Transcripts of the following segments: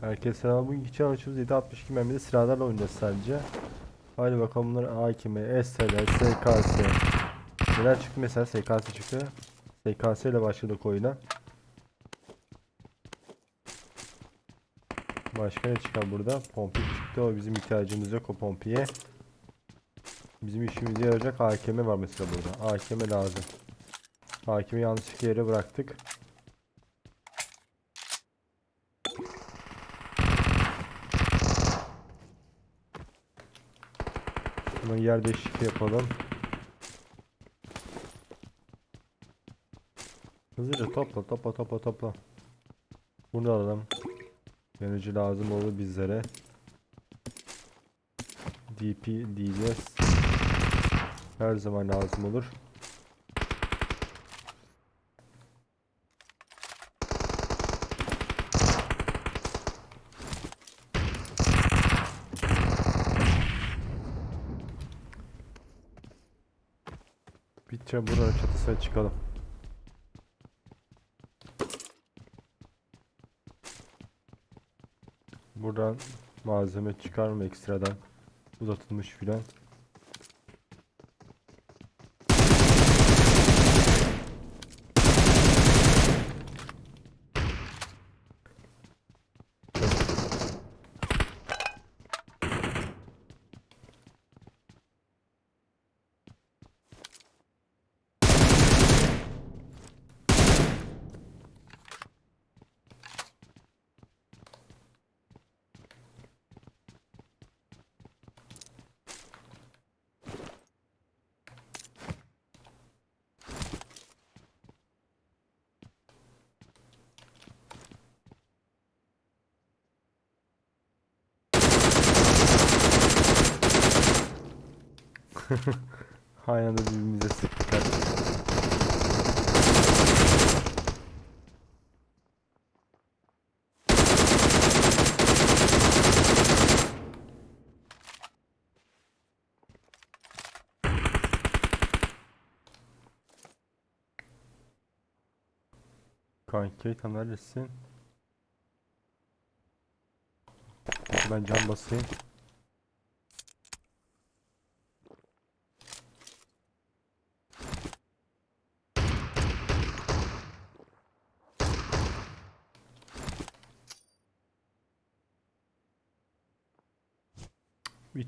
Herkese selam. Bugünkü challenge'ımız 762 mermide silahlarla oynayacağız sadece. Hadi bakalım bunlar AKM, STR, SKS. Neler çıktı mesela SKS çıktı. SKS ile başladık oyuna. Başka ne çıkar burada? Pompik çıktı. O bizim ihtiyacımız yok o pompiye. Bizim işimize yarayacak AKM var mesela burada. AKM lazım. AKM'yi yanlışlıkla yere bıraktık. Hemen yer değişikliği yapalım. Hızlıca topla topla topla topla. Bunu alalım. Yanıcı lazım olur bizlere. DP, DBS her zaman lazım olur. Bitçe buranın çatısına çıkalım. Buradan malzeme çıkar mı ekstradan? Uzatılmış filan. Aynı anda birbirimize sıktık. Kanki tam neredesin? Ben cam basayım.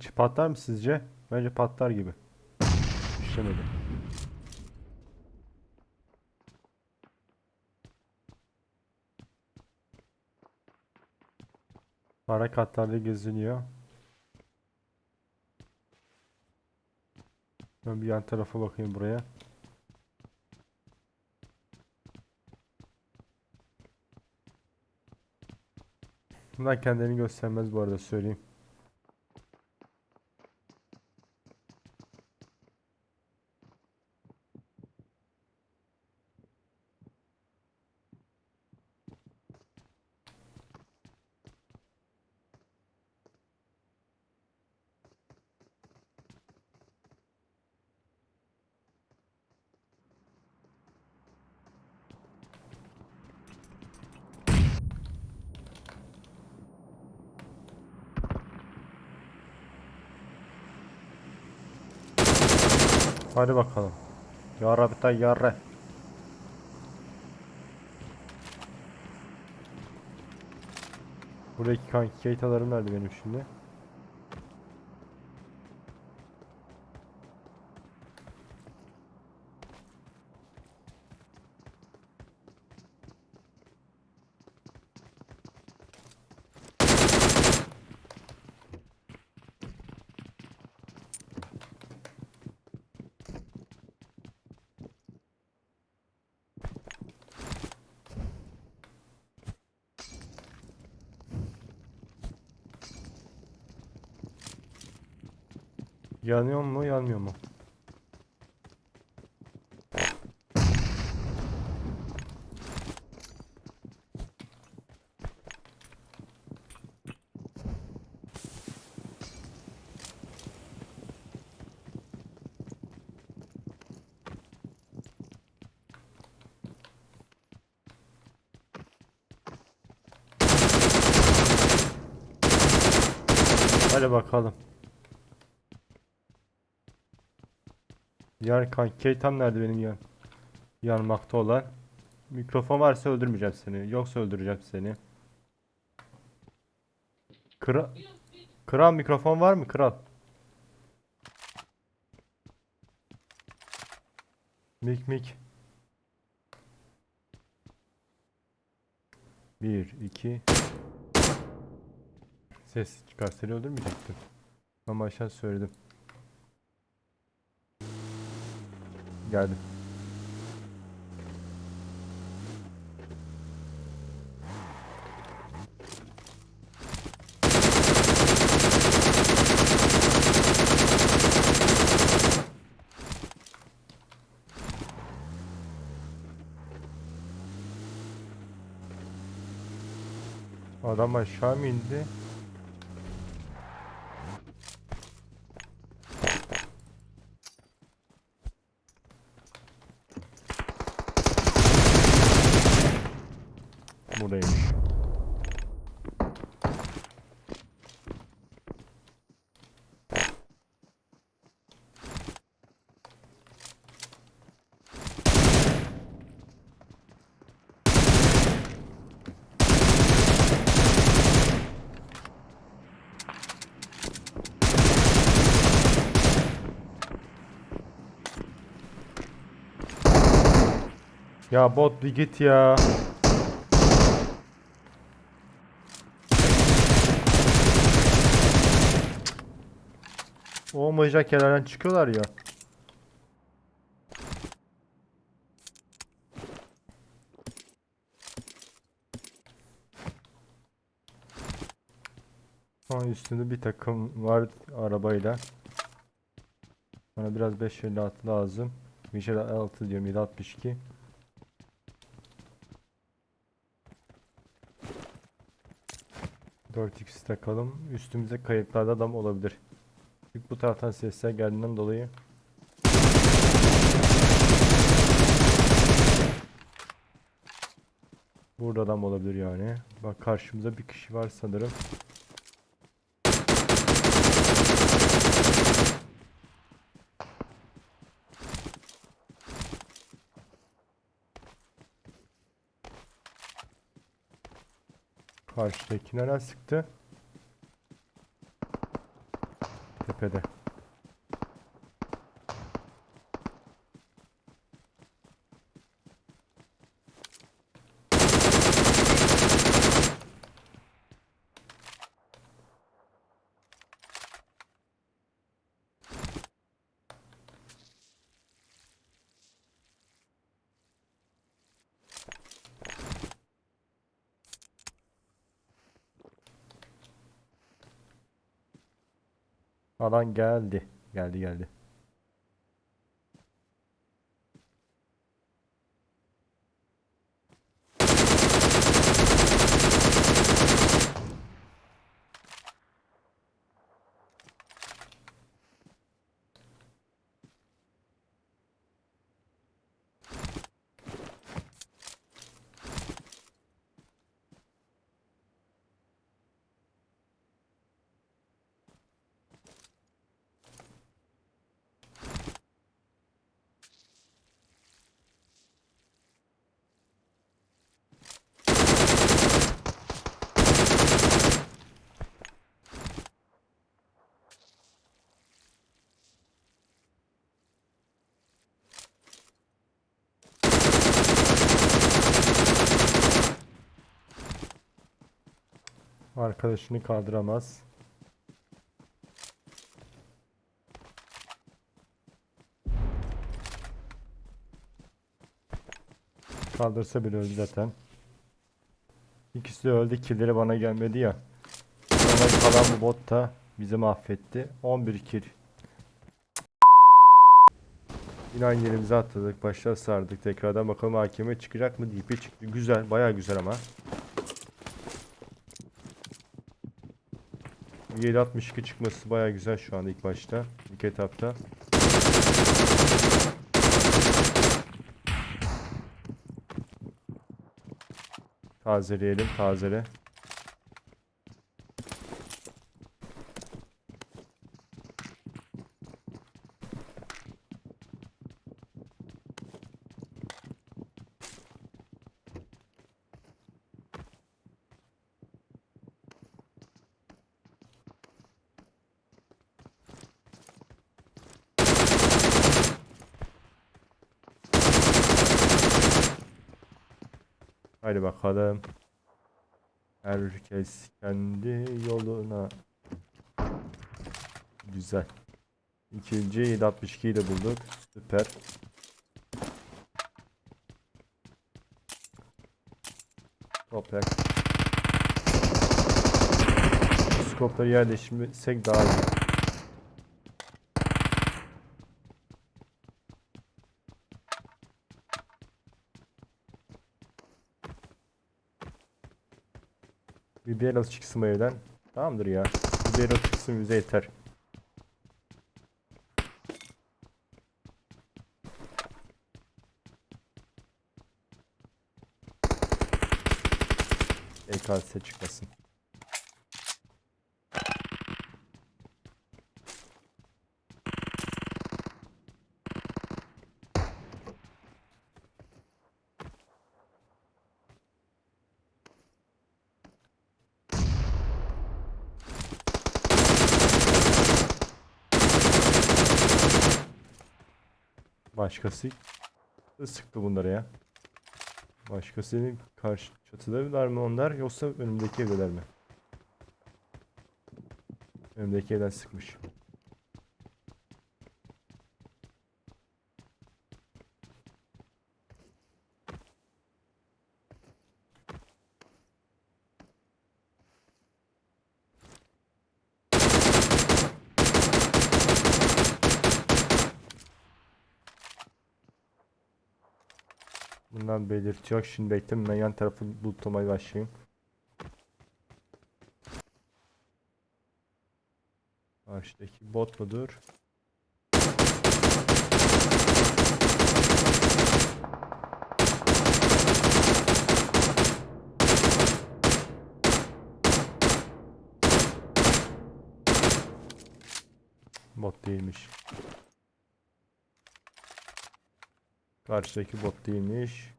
İçi patlar mı sizce? Bence patlar gibi. İşlemedi. Ara katlarda geziniyor. Ben bir yan tarafa bakayım buraya. Bunlar kendilerini göstermez bu arada söyleyeyim. Hadi bakalım. Yarra bir tane yarra. Buradaki kanki keytalarım nerede benim şimdi? Yanıyor mu yanmıyor mu? Hadi bakalım. Yan kanki tam nerede benim yan? Yanmakta olan. Mikrofon varsa öldürmeyeceğim seni. Yoksa öldüreceğim seni. Kral, kral mikrofon var mı kral? Mik mik. Bir, iki. Ses çıkar seni öldürmeyecektim. Ama aşağı söyledim. Geldim. Adam aşağı mı indi? Ya bot bir git ya. Olmayacak yerlerden çıkıyorlar ya. An üstünde bir takım var arabayla. Bana biraz 556 lazım. 556 diyorum 762. Dört x takalım. Üstümüze kayıplarda adam olabilir. Çünkü bu taraftan sesler geldiğinden dolayı. Burada adam olabilir yani. Bak karşımıza bir kişi var sanırım. Karşıdaki nereden sıktı? Tepede. Alan geldi. Geldi geldi. Arkadaşını kaldıramaz. Kaldırsa bile öldü zaten. İkisi de öldü. Killleri bana gelmedi ya. Sonra kalan bu bot da bizi mahvetti. 11 kill. Yine aynı yerimize atladık. Başta sardık. Tekrardan bakalım hakeme çıkacak mı? DP çıktı. Güzel. Bayağı güzel ama. 762 çıkması bayağı güzel şu anda ilk başta. İlk etapta. Tazeleyelim. Tazele. Hadi bakalım. Herkes kendi yoluna. Güzel. İkinci 762'yi de bulduk. Süper. Toprak. Skopları yerleştirsek daha iyi. Bir barrel çıksın evden. Tamamdır ya. Bir barrel çıksın bize yeter. EKS çıkmasın. Başkası sıktı bunları ya. Başkasının karşı çatıdalar mı onlar yoksa önümdeki evdeler mi? Önümdeki evden sıkmış. Bundan belirtiyor. Şimdi bekleyin ben yan tarafı lootlamaya başlayayım. Karşıdaki bot mudur? Bot değilmiş. Karşıdaki bot değilmiş.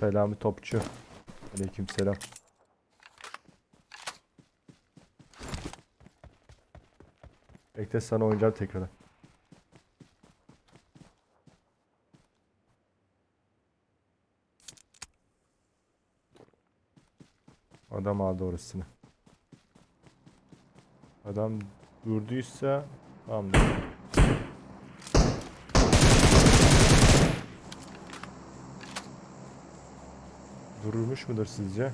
Selami Topçu. Aleykümselam. Bekle sana oynayacağım tekrardan. Adam aldı orasını. Adam durduysa tamamdır. Durmuş mudur sizce?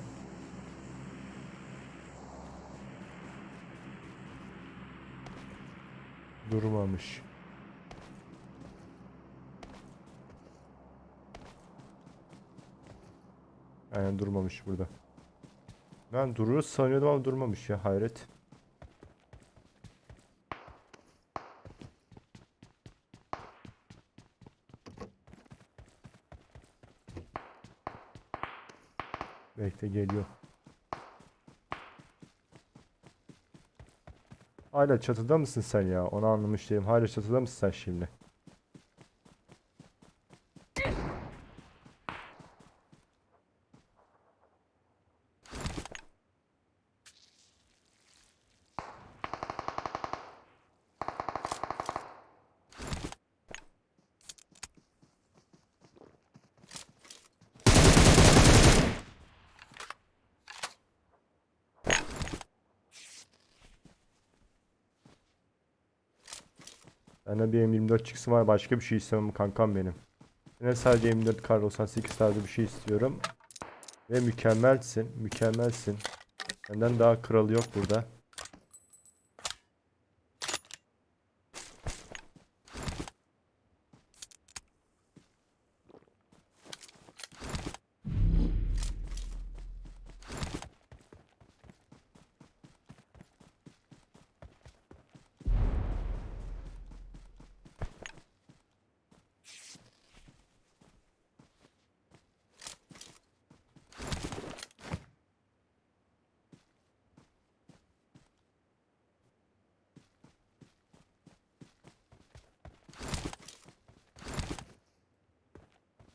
Durmamış. Aynen durmamış burada. Ben durur sanıyordum ama durmamış ya hayret. Bekle geliyor. Hala çatıda mısın sen ya? Onu anlamış değilim. Hala çatıda mısın sen şimdi? Bir M24 çıksın var başka bir şey istemem kankam benim. Yine sadece M24 kar 98 tarzı bir şey istiyorum. Ve mükemmelsin, mükemmelsin. Senden daha kralı yok burada.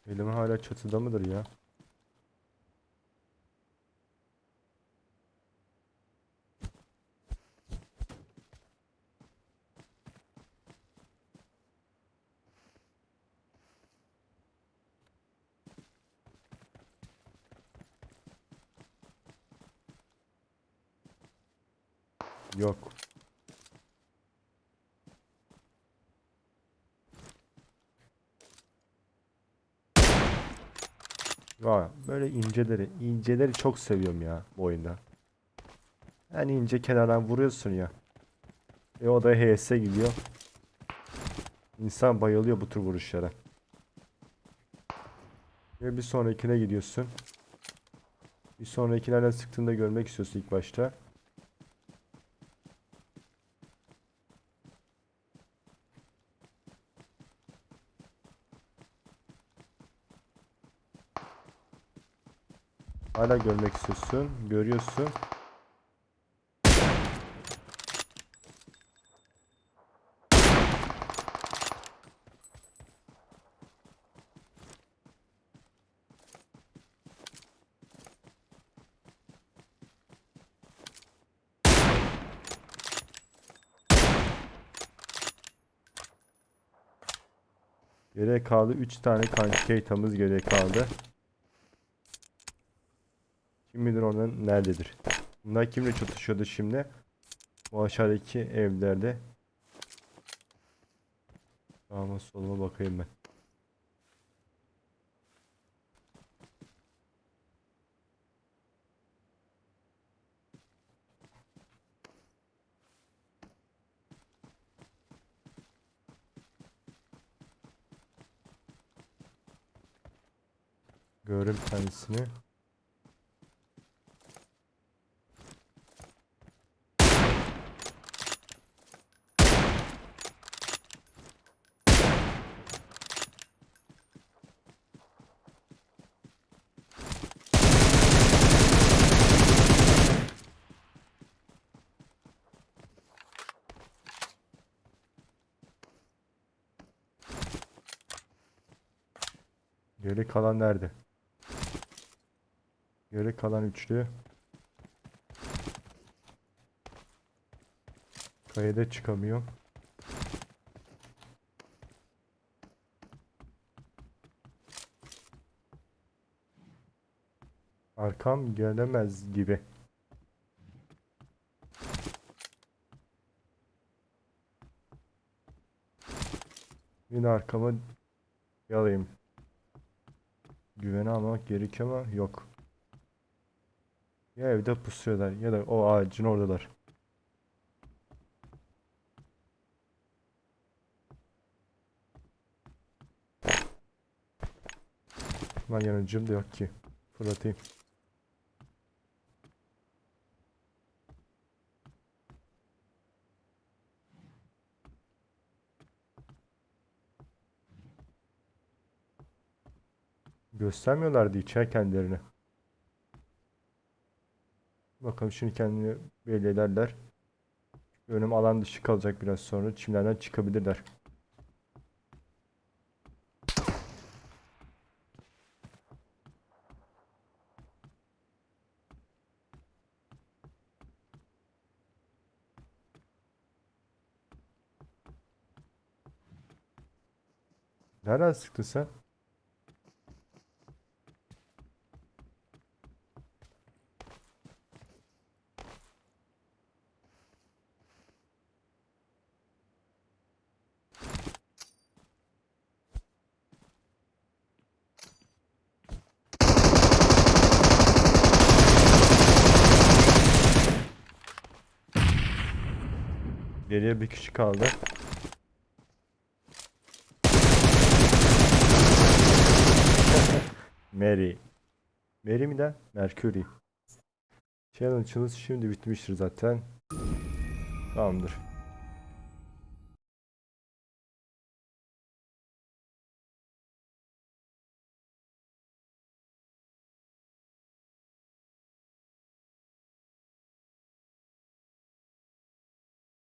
Elim hala çatıda mıdır ya? Yok. Vay, böyle inceleri, inceleri çok seviyorum ya bu oyunda. Yani ince kenardan vuruyorsun ya. E o da HS gidiyor. İnsan bayılıyor bu tür vuruşlara. Ve bir sonrakine gidiyorsun. Bir sonrakilerden sıktığında görmek istiyorsun ilk başta. Hala görmek istiyorsun. Görüyorsun. Geriye kaldı 3 tane kanki haritamız geriye kaldı. Oradan nerededir. Bunlar kimle çatışıyordu şimdi? Bu aşağıdaki evlerde. Sağıma soluma bakayım ben. Gördüm kendisini. Geri kalan nerede? Geri kalan üçlü. Kayada çıkamıyor. Arkam gelemez gibi. Yine arkama yalayayım. Güvene almak gerekiyor ama yok. Ya evde pusuyorlar ya da o ağacın oradalar. Lan yanıcım da yok ki. Fırlatayım. Göstermiyorlardı içer kendilerini. Bakalım şimdi kendini belli ederler. Önüm alan dışı kalacak biraz sonra. Çimlerden çıkabilirler. Nereden sıktın sen? Geriye bir kişi kaldı. Mary. Mary mi de? Mercury. Challenge'ınız şimdi bitmiştir zaten. Tamamdır.